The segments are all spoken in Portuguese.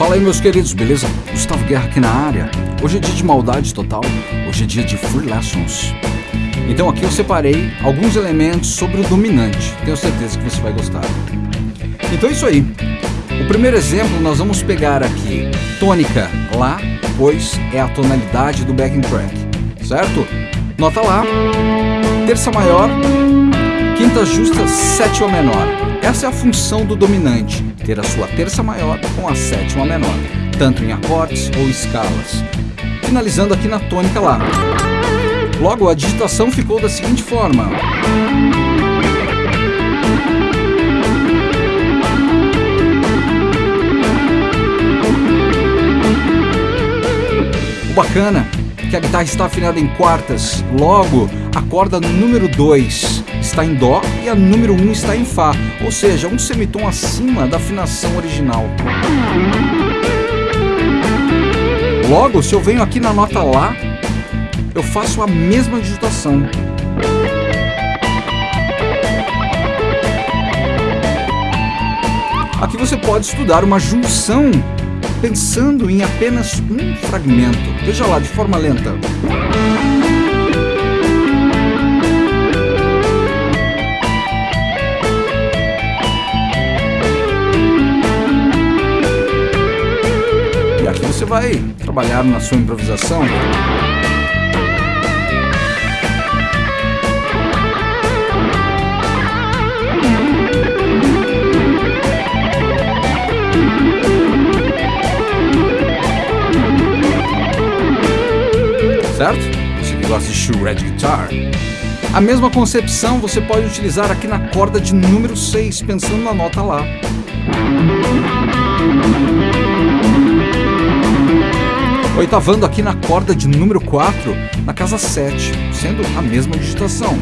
Fala aí meus queridos, beleza? Gustavo Guerra aqui na área. Hoje é dia de maldade total, hoje é dia de Free Lessons. Então aqui eu separei alguns elementos sobre o dominante, tenho certeza que você vai gostar. Então é isso aí. O primeiro exemplo nós vamos pegar aqui tônica Lá, pois é a tonalidade do backing track, certo? Nota Lá, terça maior, quinta justa, sétima menor. Essa é a função do dominante, ter a sua terça maior com a sétima menor, tanto em acordes ou escalas. Finalizando aqui na tônica Lá. Logo, a digitação ficou da seguinte forma. O bacana é que a guitarra está afinada em quartas, logo a corda número 2 está em Dó e a número 1 um está em Fá, ou seja, um semitom acima da afinação original. Logo, se eu venho aqui na nota Lá, eu faço a mesma digitação. Aqui você pode estudar uma junção pensando em apenas um fragmento. Veja lá, de forma lenta. Vai trabalhar na sua improvisação. certo? Você que gosta de shred guitar. A mesma concepção você pode utilizar aqui na corda de número 6, pensando na nota Lá. Oitavando aqui na corda de número 4, na casa 7, sendo a mesma digitação.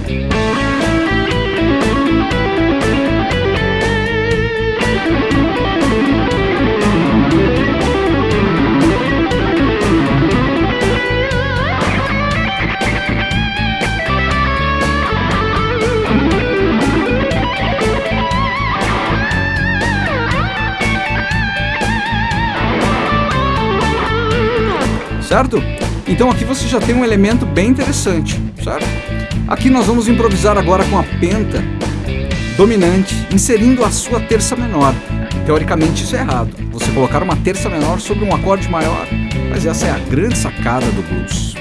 Certo? Então aqui você já tem um elemento bem interessante, certo? Aqui nós vamos improvisar agora com a penta dominante, inserindo a sua terça menor. Teoricamente isso é errado, você colocar uma terça menor sobre um acorde maior, mas essa é a grande sacada do blues.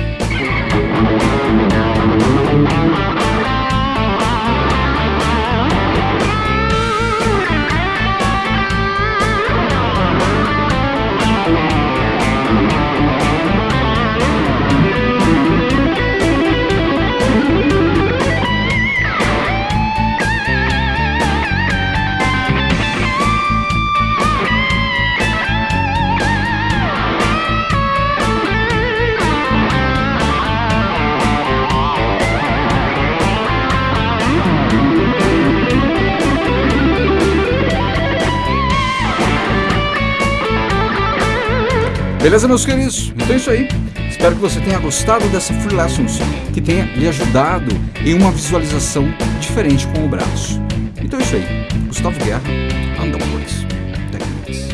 Beleza, meus queridos? Então é isso aí. Espero que você tenha gostado dessa Free Lessons, que tenha lhe ajudado em uma visualização diferente com o braço. Então é isso aí. Gustavo Guerra, Underwords Techniques.